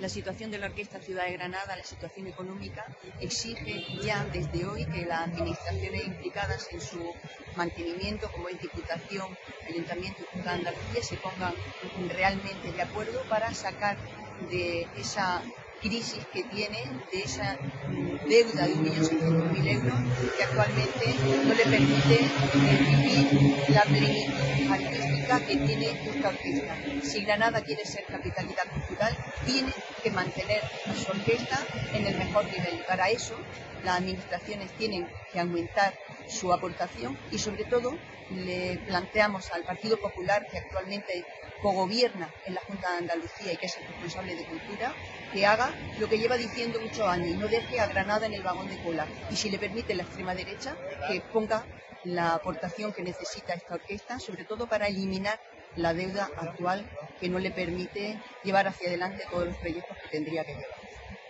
La situación de la Orquesta Ciudad de Granada, la situación económica, exige ya desde hoy que las administraciones implicadas en su mantenimiento, como es Diputación, Ayuntamiento y Junta se pongan realmente de acuerdo para sacar de esa crisis que tiene, de esa deuda de 1.600.000 euros que actualmente no le permite vivir la plenitud artística que tiene esta orquesta. Si Granada quiere ser capitalidad cultural, tiene que mantener a su orquesta en el mejor nivel. Para eso, las administraciones tienen que aumentar su aportación y, sobre todo, le planteamos al Partido Popular, que actualmente cogobierna en la Junta de Andalucía y que es el responsable de Cultura, que haga lo que lleva diciendo muchos años y no deje a Granada en el vagón de cola. Y si le permite la extrema derecha, que ponga la aportación que necesita esta orquesta, sobre todo para eliminar la deuda actual que no le permite llevar hacia adelante todos los proyectos que tendría que llevar.